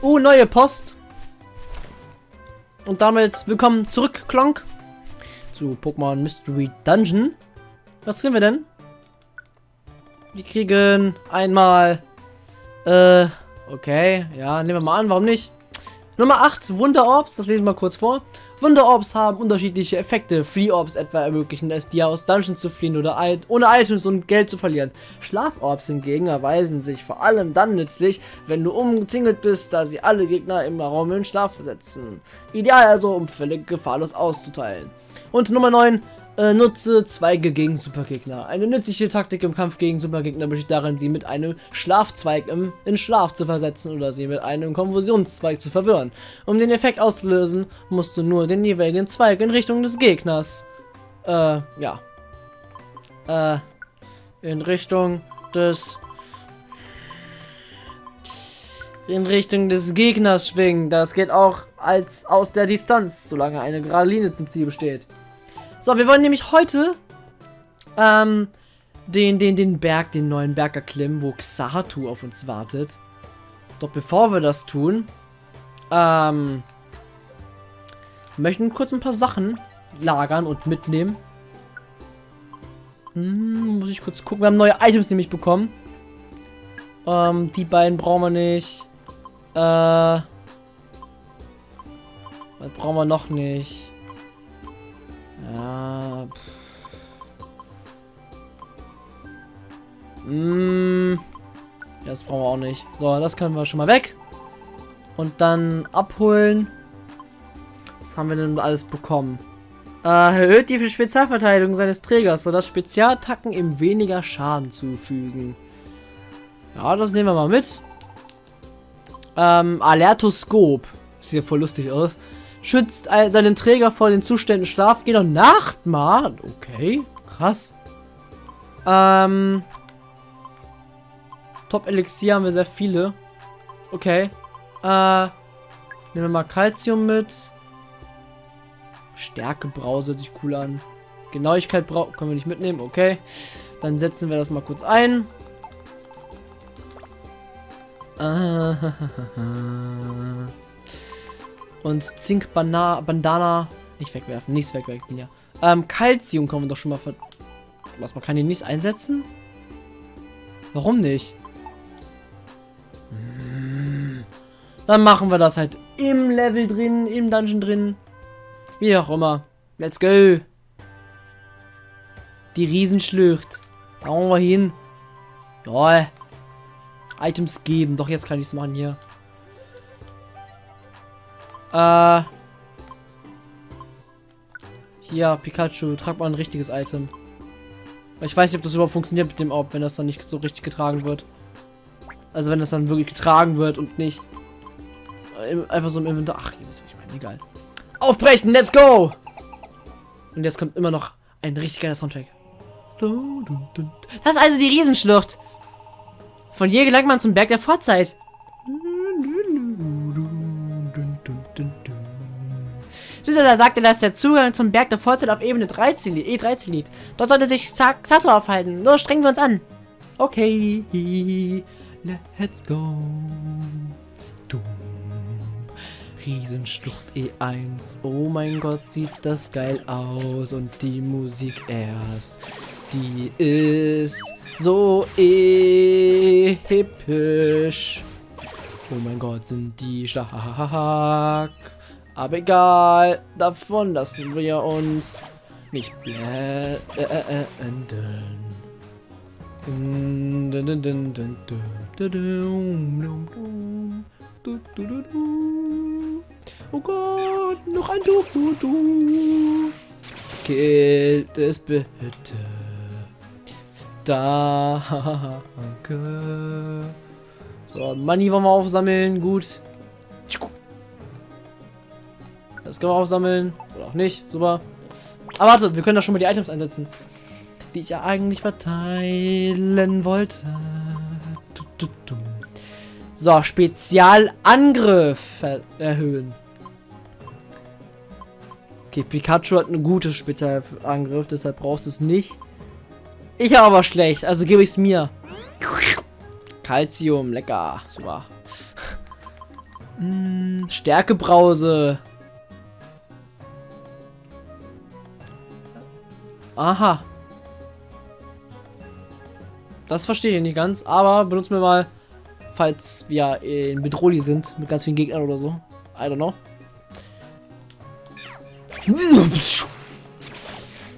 Uh, neue Post. Und damit willkommen zurück, Klonk. Zu Pokémon Mystery Dungeon. Was kriegen wir denn? Wir kriegen einmal... Äh, okay. Ja, nehmen wir mal an, warum nicht? Nummer 8, Wunderorbs. Das lesen wir mal kurz vor. Wunderorbs haben unterschiedliche Effekte. Free Orbs etwa ermöglichen es dir aus Dungeons zu fliehen oder ohne Items und Geld zu verlieren. Schlaforbs hingegen erweisen sich vor allem dann nützlich, wenn du umzingelt bist, da sie alle Gegner im Raum in Schlaf versetzen. Ideal also, um völlig gefahrlos auszuteilen. Und Nummer 9, äh, nutze Zweige gegen Supergegner. Eine nützliche Taktik im Kampf gegen Supergegner besteht darin, sie mit einem Schlafzweig im, in Schlaf zu versetzen oder sie mit einem Konfusionszweig zu verwirren. Um den Effekt auszulösen, musst du nur den jeweiligen Zweig in Richtung des Gegners. Äh, ja. Äh, in Richtung des in Richtung des Gegners schwingen. Das geht auch als aus der Distanz, solange eine gerade Linie zum Ziel besteht. So, wir wollen nämlich heute ähm, den, den, den Berg, den neuen Berg erklimmen, wo Xatu auf uns wartet. Doch bevor wir das tun, ähm, möchten kurz ein paar Sachen lagern und mitnehmen. Hm, muss ich kurz gucken. Wir haben neue Items nämlich bekommen. Ähm, die beiden brauchen wir nicht. Äh, was brauchen wir noch nicht? Ja. Mmh. Das brauchen wir auch nicht. So, das können wir schon mal weg. Und dann abholen. Was haben wir denn alles bekommen? Äh, erhöht die Spezialverteidigung seines Trägers, sodass Spezialattacken ihm weniger Schaden zufügen. Ja, das nehmen wir mal mit. Ähm, Alertoskop. Sieht ja voll lustig aus. Schützt seinen Träger vor den Zuständen Schlaf, geht und Nachtmahl. Okay, krass. Ähm. Top-Elixier haben wir sehr viele. Okay. Äh. Nehmen wir mal Calcium mit. Stärke Brause hört sich cool an. Genauigkeit können wir nicht mitnehmen. Okay. Dann setzen wir das mal kurz ein. Und Zink Bana Bandana. Nicht wegwerfen, nichts wegwerfen, ja. Ähm, Calcium können wir doch schon mal ver. Was, man kann ihn nicht einsetzen? Warum nicht? Dann machen wir das halt im Level drin, im Dungeon drin. Wie auch immer. Let's go. Die Riesenschlucht. Da wollen wir hin. Ja. Items geben. Doch, jetzt kann ich es machen hier. Äh. Hier, Pikachu, trag mal ein richtiges Item. Ich weiß nicht, ob das überhaupt funktioniert mit dem Orb, wenn das dann nicht so richtig getragen wird. Also wenn das dann wirklich getragen wird und nicht einfach so im Inventar. Ach, ihr wisst, was ich meine. Egal. Aufbrechen, let's go! Und jetzt kommt immer noch ein richtig geiler Soundtrack. Das ist also die Riesenschlucht. Von hier gelangt man zum Berg der Vorzeit. Zusätzlich sagte, dass der Zugang zum Berg der Vorzeit auf Ebene 13, E13 liegt. Dort sollte sich Xato aufhalten. Nur strengen wir uns an. Okay, let's go. Dumm. Riesenschlucht E1. Oh mein Gott, sieht das geil aus. Und die Musik erst. Die ist so episch. Oh mein Gott, sind die stark. Aber egal, davon lassen wir uns nicht blenden. Oh Gott, noch ein du, du, du. Killt es bitte. Danke. So, Money wollen wir aufsammeln. Gut. Das können wir aufsammeln. Oder auch nicht. Super. Aber warte, wir können da schon mal die Items einsetzen. Die ich ja eigentlich verteilen wollte. So, Spezialangriff erhöhen. Okay, Pikachu hat einen guten Spezialangriff, deshalb brauchst du es nicht. Ich habe aber schlecht, also gebe ich es mir. Calcium, lecker. Super. Hm, Stärkebrause. Aha. Das verstehe ich nicht ganz, aber benutzen wir mal, falls wir in Bedrohli sind, mit ganz vielen Gegnern oder so. I don't know.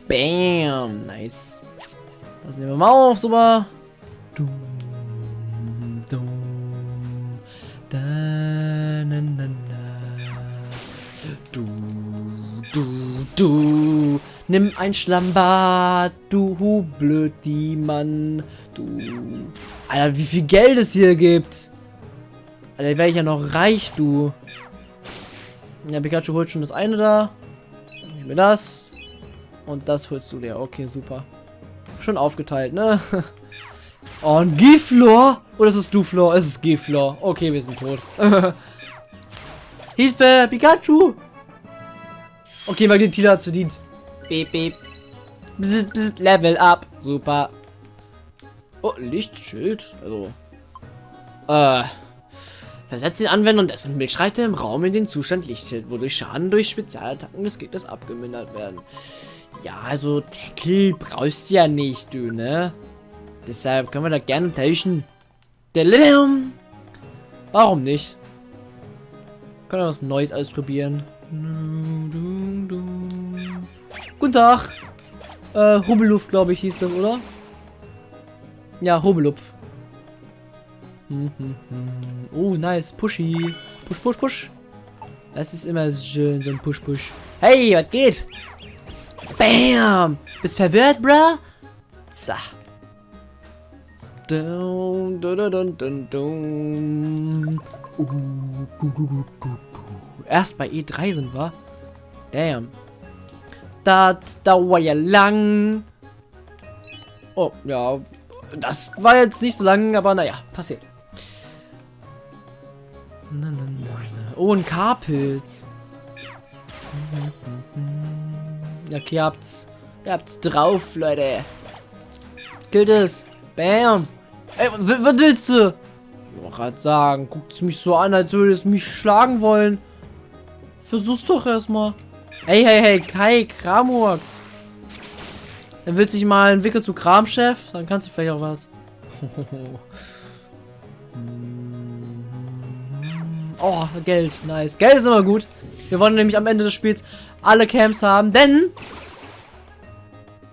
Bam, nice. Das nehmen wir mal auf, super. Du, du, da, na, na, na. Du, du, du. Nimm ein Schlammbad, du blöd die Mann. Du. Alter, wie viel Geld es hier gibt. Alter, wäre ich ja noch reich, du. Ja, Pikachu holt schon das eine da. Nehmen wir das. Und das holst du dir. Okay, super. Schon aufgeteilt, ne? oh, ein Giflor? Oder ist es Duflor? Es ist Giflor. Okay, wir sind tot. Hilfe, Pikachu! Okay, Magnetila hat verdient. Beep, beep. Bzz, bzz, Level up. Super. Oh, Lichtschild. Also. Äh. Versetzt den Anwender und dessen Bildschreiter im Raum in den Zustand Lichtschild, wodurch Schaden durch Spezialattacken des Gegners abgemindert werden. Ja, also Tackle brauchst du ja nicht, du, ne? Deshalb können wir da gerne tauschen. Warum nicht? Können wir was Neues ausprobieren. Guten Tag. Äh, Hubbeluft, glaube ich, hieß das, oder? Ja, Hubelupf. Hm, hm, hm. Oh, nice. Pushy. Push, push, push. Das ist immer schön, so ein Push, push. Hey, was geht? Bam! Bist verwirrt, bruh? So. Dun, dun, dun, dun, dun. Uh, Erst bei E3 sind wir. Damn. Das dauert ja lang. Oh, ja. Das war jetzt nicht so lang, aber naja, passiert. Oh, ein Karpilz. Okay, ihr habt's. Ihr habt's drauf, Leute. Killt es. Bam. Ey, was willst du? Ich wollte gerade sagen, guckt mich so an, als würde es mich schlagen wollen. Versuch's doch erstmal. Hey, hey, hey, Kai, Kramurks. Dann willst du dich mal entwickeln zu Kramchef? Dann kannst du vielleicht auch was. oh, Geld. Nice. Geld ist immer gut. Wir wollen nämlich am Ende des Spiels alle Camps haben, denn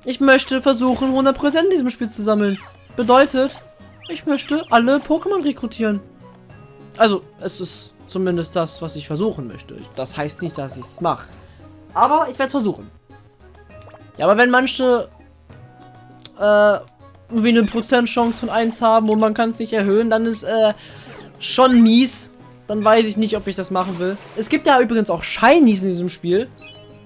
ich möchte versuchen, 100% in diesem Spiel zu sammeln. Bedeutet, ich möchte alle Pokémon rekrutieren. Also, es ist zumindest das, was ich versuchen möchte. Das heißt nicht, dass ich es mache. Aber ich werde es versuchen. Ja, aber wenn manche äh, wie eine Prozentchance von 1 haben und man kann es nicht erhöhen, dann ist äh, schon mies. Dann weiß ich nicht, ob ich das machen will. Es gibt ja übrigens auch Shinies in diesem Spiel.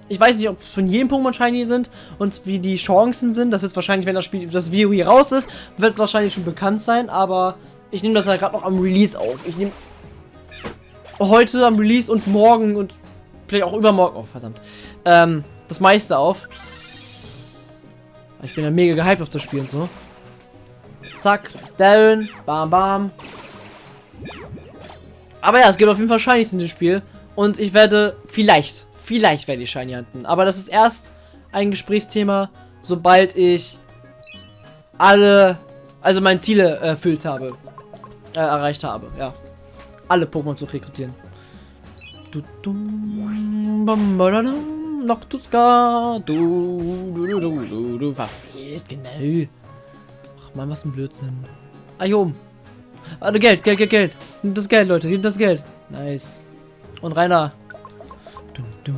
Ich weiß nicht, ob es von jedem Pokémon Shiny sind und wie die Chancen sind. Das ist wahrscheinlich, wenn das Spiel, das Video hier raus ist, wird wahrscheinlich schon bekannt sein. Aber ich nehme das ja gerade noch am Release auf. Ich nehme heute am Release und morgen und vielleicht auch übermorgen, oh verdammt, ähm, das meiste auf. Ich bin ja mega gehypt auf das Spiel und so. Zack, Darren, bam, bam. Aber ja, es gibt auf jeden Fall Shinies in dem Spiel. Und ich werde, vielleicht, vielleicht werde ich Shiny hunten. Aber das ist erst ein Gesprächsthema, sobald ich alle, also meine Ziele erfüllt habe. Äh, erreicht habe, ja. Alle Pokémon zu rekrutieren. Du, du, bam, du, du, du, du, du, du, verfehlt, genau. Ach man, was ein Blödsinn. Ah, hier oben. Warte, Geld, Geld, Geld, Geld. Nimm das Geld, Leute, nimm das Geld. Nice. Und Rainer. Du, du,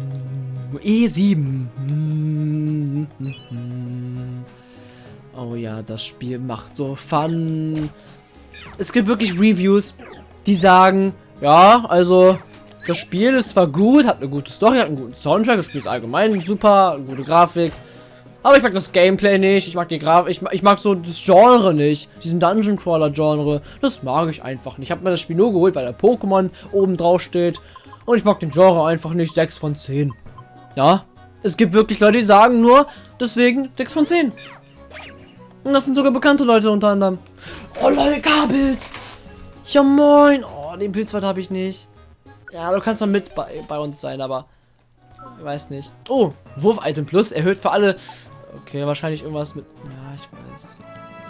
E7. Oh ja, das Spiel macht so Fun. Es gibt wirklich Reviews, die sagen, ja, also das Spiel ist zwar gut, hat eine gute Story, hat einen guten Soundtrack, das Spiel ist allgemein super, eine gute Grafik. Aber ich mag das Gameplay nicht, ich mag die Grafik, ich, ich, mag so das Genre nicht, diesen Dungeon Crawler Genre. Das mag ich einfach nicht. Ich habe mir das Spiel nur geholt, weil der Pokémon oben drauf steht. Und ich mag den Genre einfach nicht. 6 von 10. Ja, es gibt wirklich Leute, die sagen nur, deswegen 6 von 10. Und das sind sogar bekannte Leute unter anderem. Oh Leute, Kabels! Ja moin! Oh, den Pilzwald habe ich nicht. Ja, du kannst mal mit bei, bei uns sein, aber ich weiß nicht. Oh, Wurf-Item Plus erhöht für alle. Okay, wahrscheinlich irgendwas mit. Ja, ich weiß.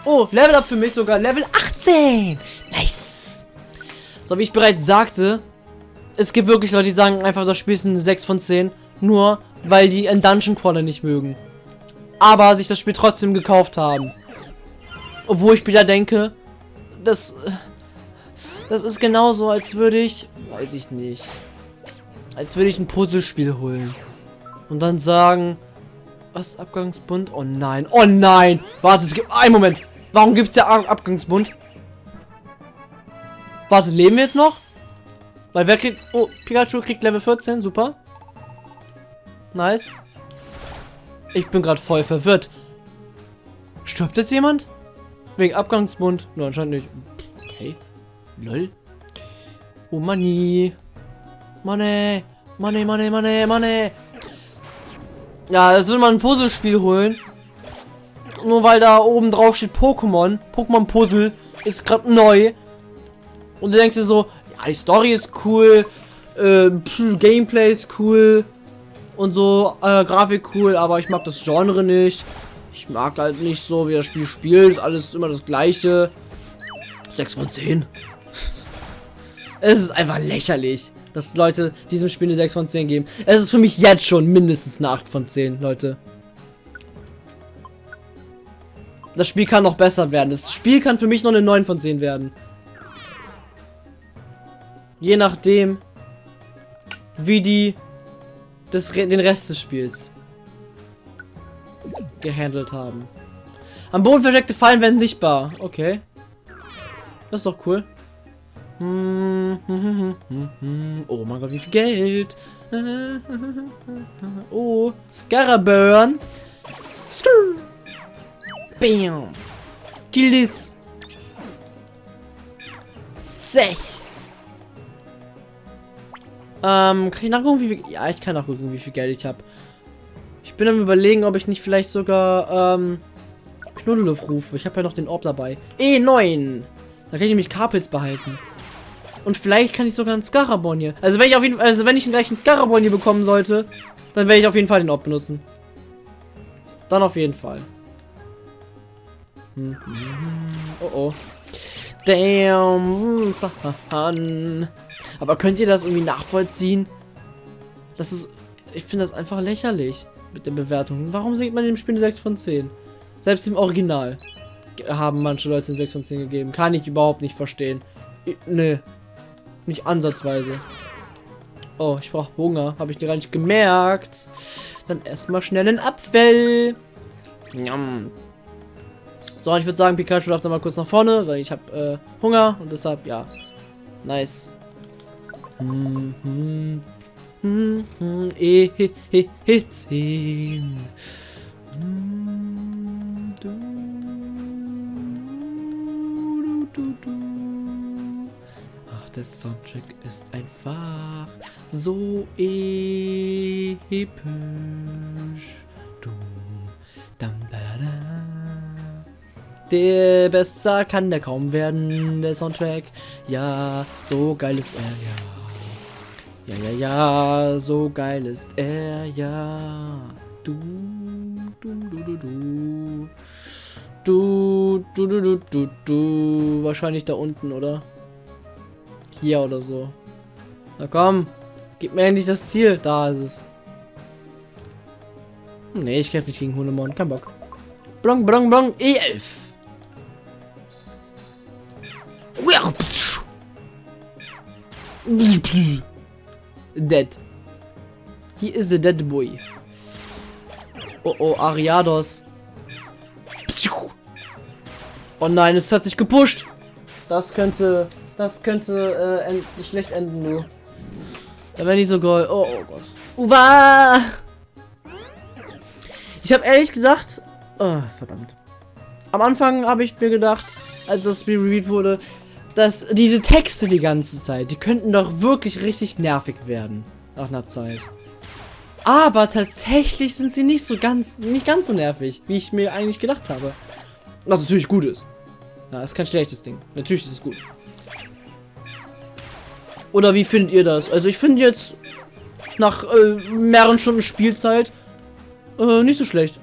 Oh, Level Up für mich sogar. Level 18. Nice. So, wie ich bereits sagte, es gibt wirklich Leute, die sagen einfach, das Spiel ist eine 6 von 10. Nur, weil die ein Dungeon Crawler nicht mögen. Aber sich das Spiel trotzdem gekauft haben. Obwohl ich wieder denke, das, das ist genauso, als würde ich, weiß ich nicht, als würde ich ein Puzzlespiel holen. Und dann sagen, was, Abgangsbund? Oh nein, oh nein! Warte, es gibt, einen Moment! Warum gibt es ja Abgangsbund? Warte, leben wir jetzt noch? Weil wer kriegt, oh, Pikachu kriegt Level 14, super. Nice. Ich bin gerade voll verwirrt. Stirbt jetzt jemand? Wegen Abgangsbund? Nur anscheinend nicht. Okay. Lol. Oh, Money. Money. Money, Money, Money, Money. Ja, das will man ein Puzzlespiel holen. Nur weil da oben drauf steht Pokémon. Pokémon Puzzle ist gerade neu. Und du denkst dir so, ja, die Story ist cool. Äh, Gameplay ist cool. Und so, äh, Grafik cool, aber ich mag das Genre nicht. Ich mag halt nicht so, wie das Spiel spielt. Alles immer das gleiche. 6 von 10. es ist einfach lächerlich, dass Leute diesem Spiel eine 6 von 10 geben. Es ist für mich jetzt schon mindestens eine 8 von 10, Leute. Das Spiel kann noch besser werden. Das Spiel kann für mich noch eine 9 von 10 werden. Je nachdem, wie die das, den Rest des Spiels gehandelt haben. Am Boden versteckte Fallen werden sichtbar. Okay. Das ist doch cool. Oh mein Gott, wie viel Geld. Oh, Scaraburn. Bam. Kill this. Zech. Ähm, kann ich nachgucken, wie viel... Ja, ich kann nachgucken, wie viel Geld ich habe. Ich bin am überlegen, ob ich nicht vielleicht sogar, ähm, Knuddelhof rufe. Ich habe ja noch den Orb dabei. E9. Da kann ich nämlich Carpels behalten. Und vielleicht kann ich sogar einen Scarabon hier. Also wenn ich auf jeden Fall, also wenn ich gleich einen Scarabon hier bekommen sollte, dann werde ich auf jeden Fall den Orb benutzen. Dann auf jeden Fall. Hm. Oh oh. Damn. Sahan. Aber könnt ihr das irgendwie nachvollziehen? Das ist. Ich finde das einfach lächerlich mit den Bewertungen. Warum sieht man dem Spiel eine 6 von 10? Selbst im Original haben manche Leute eine 6 von 10 gegeben. Kann ich überhaupt nicht verstehen. Ich, nee. Nicht ansatzweise. Oh, ich brauche Hunger. Habe ich dir gar nicht gemerkt. Dann erstmal schnell einen Apfel. Njam. So, ich würde sagen, Pikachu darf dann mal kurz nach vorne, weil ich habe äh, Hunger und deshalb, ja. Nice. Mm -hmm. Mm -hmm. E -he -he -he 10. Mm der Soundtrack ist einfach so episch. Der besser kann der kaum werden, der Soundtrack. Ja, so geil ist er, ja. Ja, ja, ja, so geil ist er, ja. Du, du, du, du, du. Du, du, du, du, du, du. Wahrscheinlich da unten, oder? Hier oder so. Na komm, gib mir endlich das Ziel. Da ist es. Nee, ich kämpfe nicht gegen Hundemon. Kein Bock. Blong, blong, blong. E11. Dead. He is a dead boy. Oh oh, Ariados. Oh nein, es hat sich gepusht. Das könnte, das könnte äh, end schlecht enden, nur. Da wäre nicht so geil. Oh, oh Gott. Uwa! Ich habe ehrlich gedacht, oh, verdammt. Am Anfang habe ich mir gedacht, als das Spiel reviewed wurde, dass diese Texte die ganze Zeit, die könnten doch wirklich richtig nervig werden. Nach einer Zeit. Aber tatsächlich sind sie nicht so ganz, nicht ganz so nervig, wie ich mir eigentlich gedacht habe. Was natürlich gut ist. Ja, ist kein schlechtes Ding. Natürlich ist es gut. Oder wie findet ihr das? Also ich finde jetzt nach äh, mehreren Stunden Spielzeit äh, nicht so schlecht.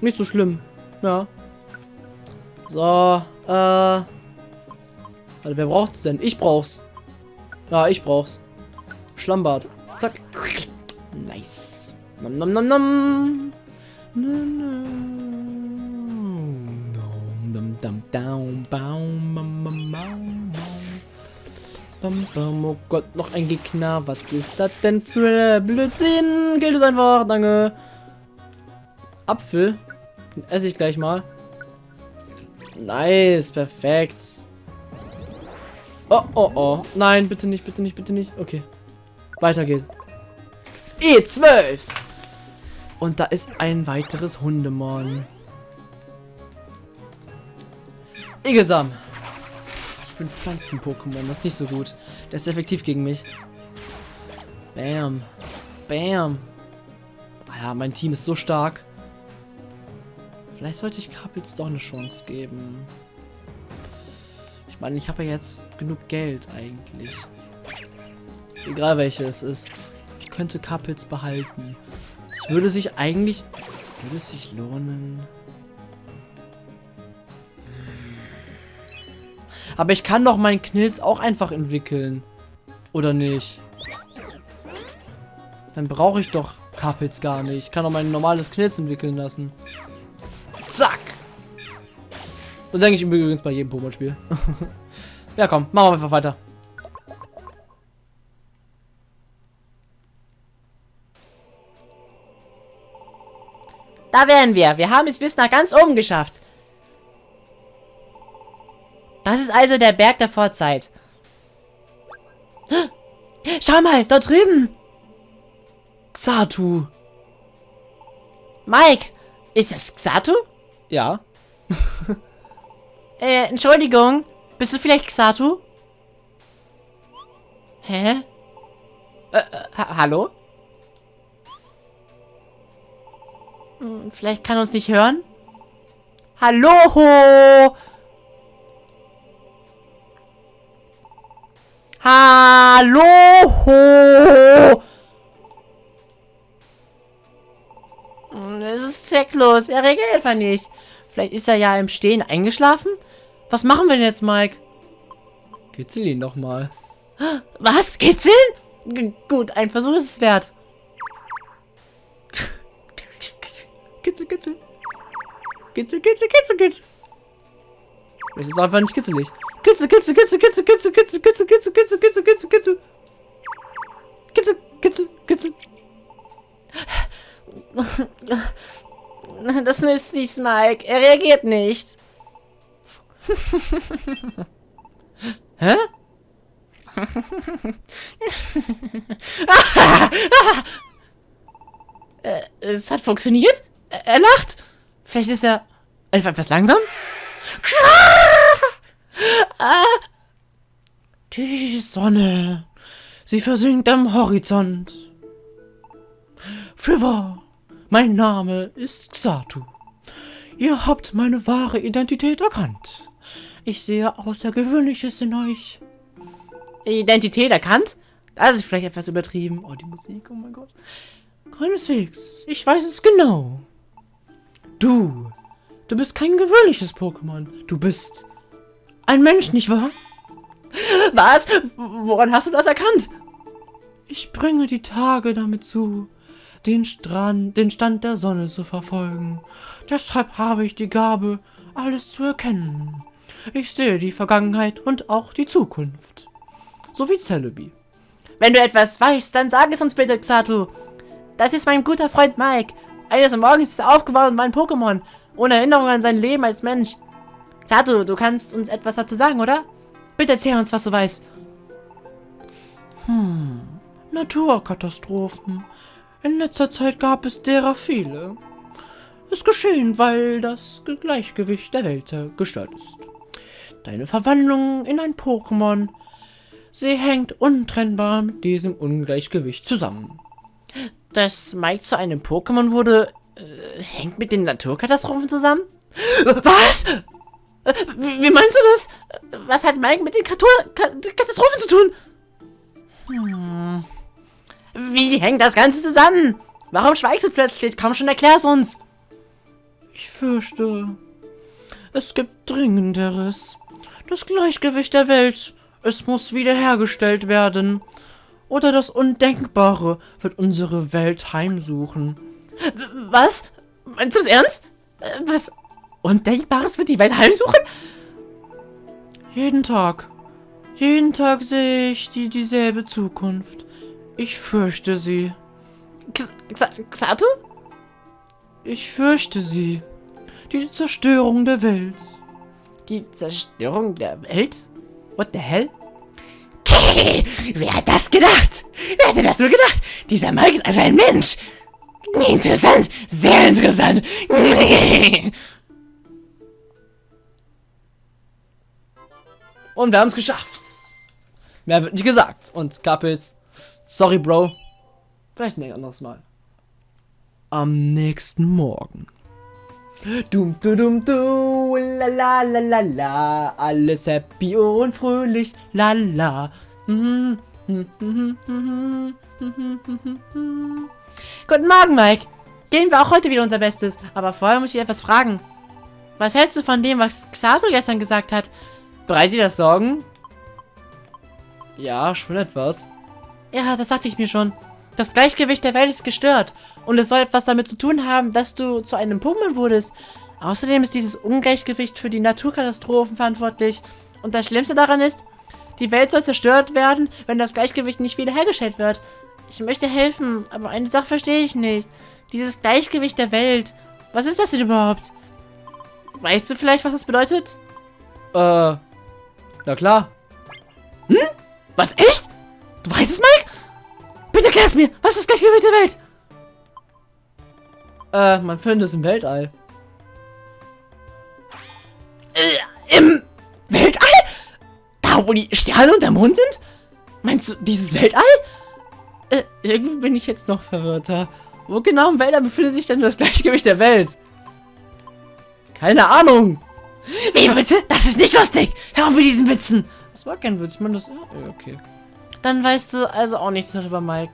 Nicht so schlimm. Ja. So, äh. Warte, wer braucht's denn? Ich brauch's. Ja, ich brauch's. Schlammbad. Zack. Nice. Nom nom nom nom. Nom nom bam bam bam bam bam oh Gott noch ein Gegner. Was ist das denn für Blödsinn? Gilt es einfach. Danke. Apfel. Den esse ich gleich mal. Nice. Perfekt. Oh oh oh. Nein bitte nicht bitte nicht bitte nicht. Okay. Weiter geht's. E12 und da ist ein weiteres Hundemon. Igesam. Ich bin Pflanzen-Pokémon, das ist nicht so gut. Der ist effektiv gegen mich. Bam. Bam. Alter, mein Team ist so stark. Vielleicht sollte ich Kapitz doch eine Chance geben. Ich meine, ich habe ja jetzt genug Geld eigentlich. Egal welche es ist. Ich könnte Kapitz behalten. Es würde sich eigentlich... Würde es sich lohnen... Aber ich kann doch meinen Knilz auch einfach entwickeln. Oder nicht? Dann brauche ich doch Kapels gar nicht. Ich kann doch mein normales Knilz entwickeln lassen. Zack! So denke ich übrigens bei jedem Pokémon-Spiel. ja, komm, machen wir einfach weiter. Da wären wir. Wir haben es bis nach ganz oben geschafft. Das ist also der Berg der Vorzeit. Schau mal, dort drüben. Xatu. Mike, ist das Xatu? Ja. äh, Entschuldigung. Bist du vielleicht Xatu? Hä? Äh, äh, ha hallo? Hm, vielleicht kann er uns nicht hören? Hallo! Hallo! Hm, es ist zwecklos. Er reagiert einfach nicht. Vielleicht ist er ja im Stehen eingeschlafen? Was machen wir denn jetzt, Mike? Kitzel ihn doch mal. Was? Kitzeln? G gut, ein Versuch ist es wert. kitzel, kitzel. Kitzel, kitzel, kitzel, kitzel. Das ist einfach nicht kitzelig. Kitzel, kitzel, kitzel, kitzel, kitzel, kitzel, kitzel, kitzel, kitzel, kitzel, kitzel, kitzel. Kitzel, kitzel, kitzel. Das ist nicht Mike. Er reagiert nicht. Hä? es hat funktioniert. Er lacht. Vielleicht ist er einfach etwas langsam. Die Sonne, sie versinkt am Horizont. Für wahr, mein Name ist Xatu. Ihr habt meine wahre Identität erkannt. Ich sehe Außergewöhnliches in euch. Identität erkannt? Das ist vielleicht etwas übertrieben. Oh, die Musik, oh mein Gott. Keineswegs, ich weiß es genau. Du, du bist kein gewöhnliches Pokémon. Du bist ein Mensch, nicht wahr? Was? Woran hast du das erkannt? Ich bringe die Tage damit zu, den, Strand, den Stand der Sonne zu verfolgen. Deshalb habe ich die Gabe, alles zu erkennen. Ich sehe die Vergangenheit und auch die Zukunft. So wie Celebi. Wenn du etwas weißt, dann sag es uns bitte, Xatu. Das ist mein guter Freund Mike. Eines Morgens ist er aufgewacht und war ein Pokémon. Ohne Erinnerung an sein Leben als Mensch. Xatu, du kannst uns etwas dazu sagen, oder? Bitte erzähl uns, was du weißt. Hm, Naturkatastrophen. In letzter Zeit gab es derer viele. Es geschehen, weil das Gleichgewicht der Welt gestört ist. Deine Verwandlung in ein Pokémon, sie hängt untrennbar mit diesem Ungleichgewicht zusammen. Dass Mike zu einem Pokémon wurde, äh, hängt mit den Naturkatastrophen zusammen? Was? Wie, meinst du das? Was hat Mike mit den Katastrophen zu tun? Hm. Wie hängt das Ganze zusammen? Warum schweigst du plötzlich? Komm schon, erklär's uns. Ich fürchte, es gibt Dringenderes. Das Gleichgewicht der Welt. Es muss wiederhergestellt werden. Oder das Undenkbare wird unsere Welt heimsuchen. Was? Meinst du das ernst? Äh, was Undenkbares wird die Welt heimsuchen? Jeden Tag. Jeden Tag sehe ich die dieselbe Zukunft. Ich fürchte sie. Xatu? Ich fürchte sie. Die Zerstörung der Welt. Die Zerstörung der Welt? What the hell? Wer hat das gedacht? Wer hätte das nur gedacht? Dieser Mike ist also ein Mensch. Interessant, sehr interessant. Und wir haben es geschafft. Mehr wird nicht gesagt. Und Couples, sorry, Bro. Vielleicht ein anderes Mal. Am nächsten Morgen. Dum du dum du, la la la la la, alles happy und fröhlich, la la. Guten Morgen, Mike. Gehen wir auch heute wieder unser Bestes. Aber vorher muss ich etwas fragen. Was hältst du von dem, was Xato gestern gesagt hat? Bereit dir das Sorgen? Ja, schon etwas. Ja, das sagte ich mir schon. Das Gleichgewicht der Welt ist gestört. Und es soll etwas damit zu tun haben, dass du zu einem Pokémon wurdest. Außerdem ist dieses Ungleichgewicht für die Naturkatastrophen verantwortlich. Und das Schlimmste daran ist, die Welt soll zerstört werden, wenn das Gleichgewicht nicht wiederhergestellt wird. Ich möchte helfen, aber eine Sache verstehe ich nicht. Dieses Gleichgewicht der Welt. Was ist das denn überhaupt? Weißt du vielleicht, was das bedeutet? Äh, na klar. Hm? Was, echt? Du weißt es, Mike? Bitte erklär es mir. Was ist das Gleichgewicht der Welt? Äh, man findet es im Weltall. Äh, im Weltall? Da, wo die Sterne und der Mond sind? Meinst du dieses Weltall? Äh, irgendwie bin ich jetzt noch verwirrter. Wo genau im Weltall befindet sich denn das Gleichgewicht der Welt? Keine Ahnung. Wie bitte? Das ist nicht lustig. Hör auf mit diesen Witzen. Das war kein Witz, man das. okay. Dann weißt du also auch nichts darüber, Mike.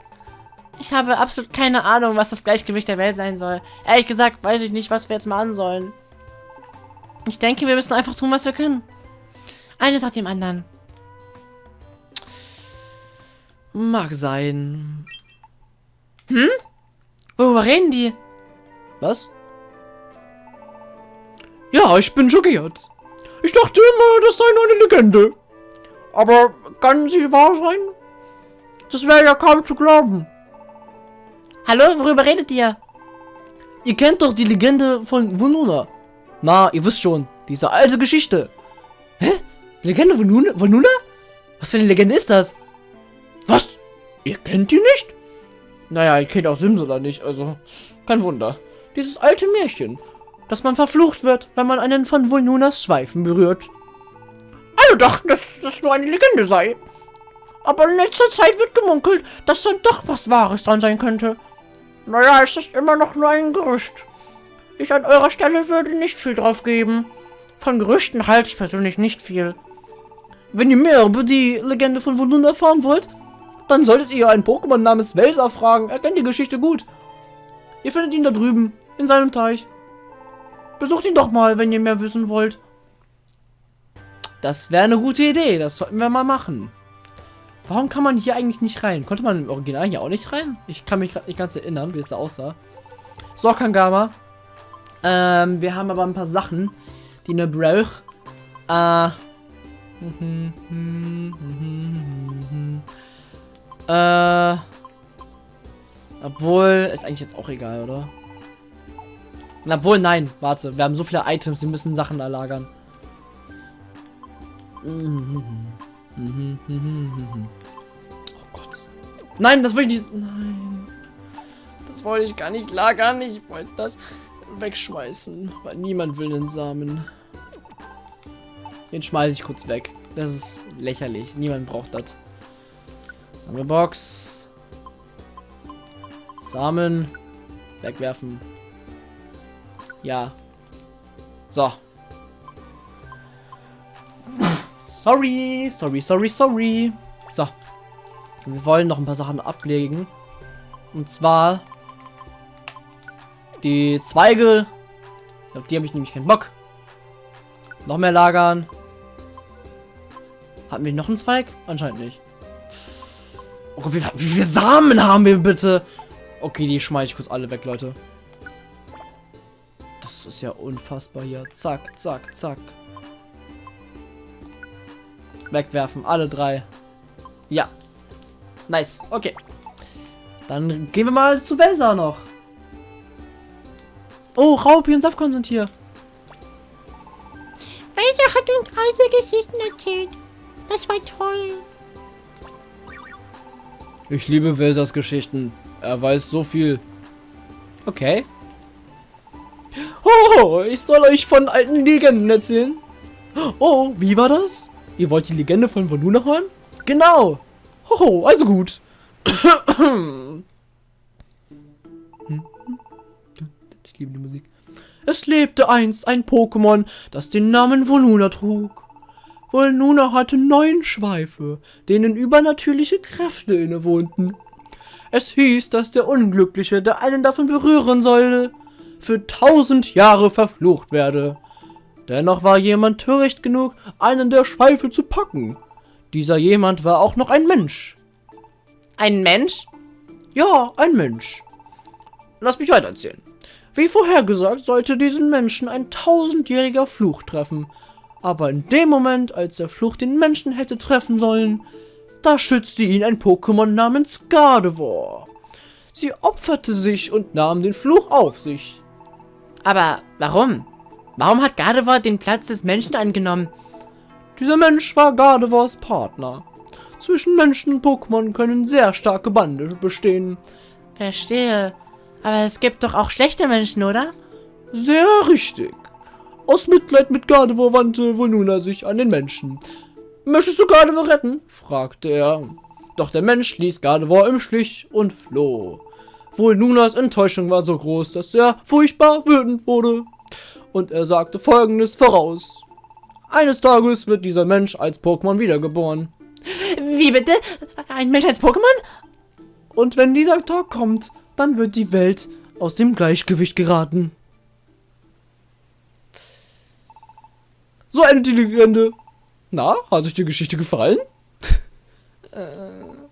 Ich habe absolut keine Ahnung, was das Gleichgewicht der Welt sein soll. Ehrlich gesagt, weiß ich nicht, was wir jetzt machen sollen. Ich denke, wir müssen einfach tun, was wir können. Eines nach dem anderen. Mag sein. Hm? Worüber reden die? Was? Ja, ich bin schockiert. Ich dachte immer, das sei nur eine Legende. Aber kann sie wahr sein? Das wäre ja kaum zu glauben. Hallo, worüber redet ihr? Ihr kennt doch die Legende von Vonuna. Na, ihr wisst schon, diese alte Geschichte. Hä? Legende von Vonuna? Was für eine Legende ist das? Was? Ihr kennt die nicht? Naja, ihr kennt auch Sims oder nicht, also kein Wunder. Dieses alte Märchen, dass man verflucht wird, wenn man einen von Vulnunas Schweifen berührt. Alle dachten, dass das nur eine Legende sei. Aber in letzter Zeit wird gemunkelt, dass da doch was Wahres dran sein könnte. Naja, es ist immer noch nur ein Gerücht. Ich an eurer Stelle würde nicht viel drauf geben. Von Gerüchten halte ich persönlich nicht viel. Wenn ihr mehr über die Legende von Wundun erfahren wollt, dann solltet ihr einen Pokémon namens Welser fragen. Er kennt die Geschichte gut. Ihr findet ihn da drüben, in seinem Teich. Besucht ihn doch mal, wenn ihr mehr wissen wollt. Das wäre eine gute Idee, das sollten wir mal machen. Warum kann man hier eigentlich nicht rein? Konnte man im Original hier auch nicht rein? Ich kann mich gerade nicht ganz erinnern, wie es da aussah. So, Kangama. Ähm, wir haben aber ein paar Sachen, die ne braucht. Äh. äh. Obwohl, ist eigentlich jetzt auch egal, oder? Obwohl, nein, warte. Wir haben so viele Items, wir müssen Sachen da lagern. Oh Gott. Nein, das wollte ich nicht. Nein. Das wollte ich gar nicht lagern. Ich wollte das wegschmeißen. Weil niemand will den Samen. Den schmeiße ich kurz weg. Das ist lächerlich. Niemand braucht das. Sammelbox. Samen. Wegwerfen. Ja. So. Sorry, sorry, sorry, sorry. So. Wir wollen noch ein paar Sachen ablegen. Und zwar die Zweige. Auf die habe ich nämlich keinen Bock. Noch mehr lagern. Hatten wir noch einen Zweig? Anscheinend nicht. Oh Gott, wie, wie viele Samen haben wir bitte? Okay, die schmeiße ich kurz alle weg, Leute. Das ist ja unfassbar hier. Zack, zack, zack. Wegwerfen, alle drei. Ja. Nice, okay. Dann gehen wir mal zu Welsa noch. Oh, Raupi und Safkon sind hier. Welcher hat uns alte Geschichten erzählt? Das war toll. Ich liebe Welsas Geschichten. Er weiß so viel. Okay. Oh, ich soll euch von alten Legenden erzählen. Oh, wie war das? Ihr wollt die Legende von Voluna hören? Genau. Oh, also gut. Ich liebe die Musik. Es lebte einst ein Pokémon, das den Namen Voluna trug. Voluna hatte neun Schweife, denen übernatürliche Kräfte innewohnten. Es hieß, dass der Unglückliche, der einen davon berühren sollte, für tausend Jahre verflucht werde. Dennoch war jemand töricht genug, einen der Schweife zu packen. Dieser jemand war auch noch ein Mensch. Ein Mensch? Ja, ein Mensch. Lass mich weitererzählen. Wie vorhergesagt, sollte diesen Menschen ein tausendjähriger Fluch treffen. Aber in dem Moment, als der Fluch den Menschen hätte treffen sollen, da schützte ihn ein Pokémon namens Gardevoir. Sie opferte sich und nahm den Fluch auf sich. Aber warum? Warum hat Gardevoir den Platz des Menschen eingenommen? Dieser Mensch war Gardevoirs Partner. Zwischen Menschen und Pokémon können sehr starke Bande bestehen. Verstehe. Aber es gibt doch auch schlechte Menschen, oder? Sehr richtig. Aus Mitleid mit Gardevoir wandte Voluna sich an den Menschen. Möchtest du Gardevoir retten? fragte er. Doch der Mensch ließ Gardevoir im Stich und floh. Volnunas Enttäuschung war so groß, dass er furchtbar wütend wurde. Und er sagte folgendes voraus. Eines Tages wird dieser Mensch als Pokémon wiedergeboren. Wie bitte? Ein Mensch als Pokémon? Und wenn dieser Tag kommt, dann wird die Welt aus dem Gleichgewicht geraten. So endet die Legende. Na, hat euch die Geschichte gefallen?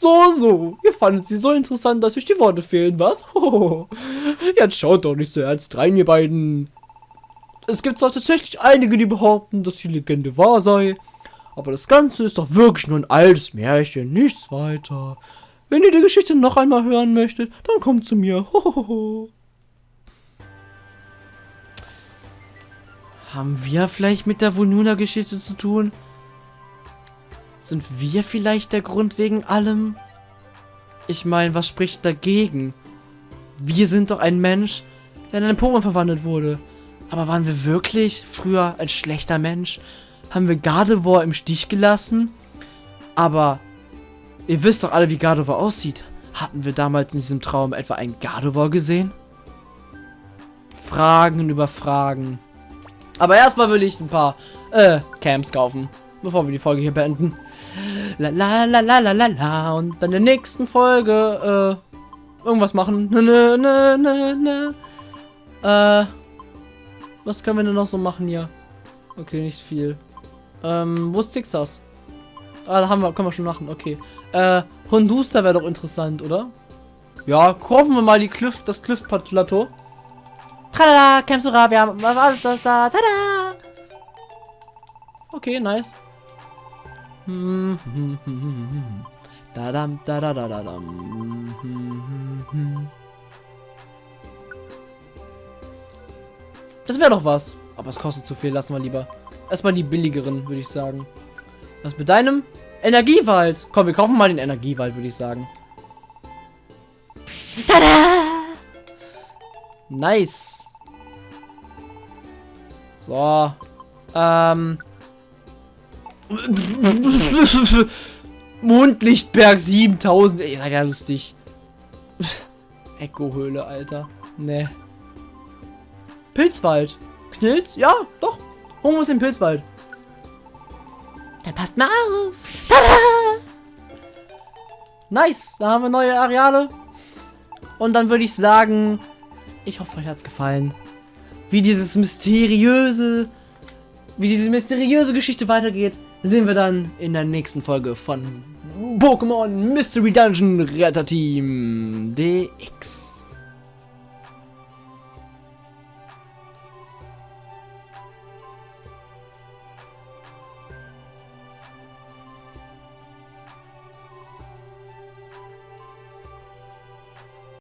so, so. Ihr fandet sie so interessant, dass euch die Worte fehlen, was? Jetzt schaut doch nicht so ernst rein, ihr beiden. Es gibt zwar tatsächlich einige, die behaupten, dass die Legende wahr sei, aber das Ganze ist doch wirklich nur ein altes Märchen, nichts weiter. Wenn ihr die Geschichte noch einmal hören möchtet, dann kommt zu mir. Haben wir vielleicht mit der Volnuna-Geschichte zu tun? Sind wir vielleicht der Grund wegen allem? Ich meine, was spricht dagegen? Wir sind doch ein Mensch, der in einen Pokémon verwandelt wurde. Aber waren wir wirklich früher ein schlechter Mensch? Haben wir Gardevoir im Stich gelassen? Aber ihr wisst doch alle, wie Gardevoir aussieht. Hatten wir damals in diesem Traum etwa einen Gardevoir gesehen? Fragen über Fragen. Aber erstmal will ich ein paar äh, Camps kaufen, bevor wir die Folge hier beenden. La la la la la la la und dann in der nächsten Folge äh, irgendwas machen. Ne, ne, ne, ne. Äh, was können wir denn noch so machen hier? Okay, nicht viel. Ähm, wo ist Zixas? Ah, da haben wir, können wir schon machen, okay. Äh, Hondusta wäre doch interessant, oder? Ja, kaufen wir mal die Cliff, das Cliff-Plateau. Tralala, wir haben was alles das da. Tada! Okay, nice. Dadam, dadadadadam. Das wäre doch was. Aber es kostet zu viel, lassen wir lieber. Erstmal die billigeren, würde ich sagen. Was mit deinem? Energiewald. Komm, wir kaufen mal den Energiewald, würde ich sagen. Tada! Nice. So. Ähm. Mondlichtberg 7000. Ey, seid ja lustig. Echo-Höhle, Alter. Ne. Pilzwald. Knilz? Ja, doch. Uns den Pilzwald. Dann passt mal auf. Tada! Nice, da haben wir neue Areale. Und dann würde ich sagen, ich hoffe, euch hat's gefallen. Wie dieses mysteriöse, wie diese mysteriöse Geschichte weitergeht, sehen wir dann in der nächsten Folge von Pokémon Mystery Dungeon Retter Team DX.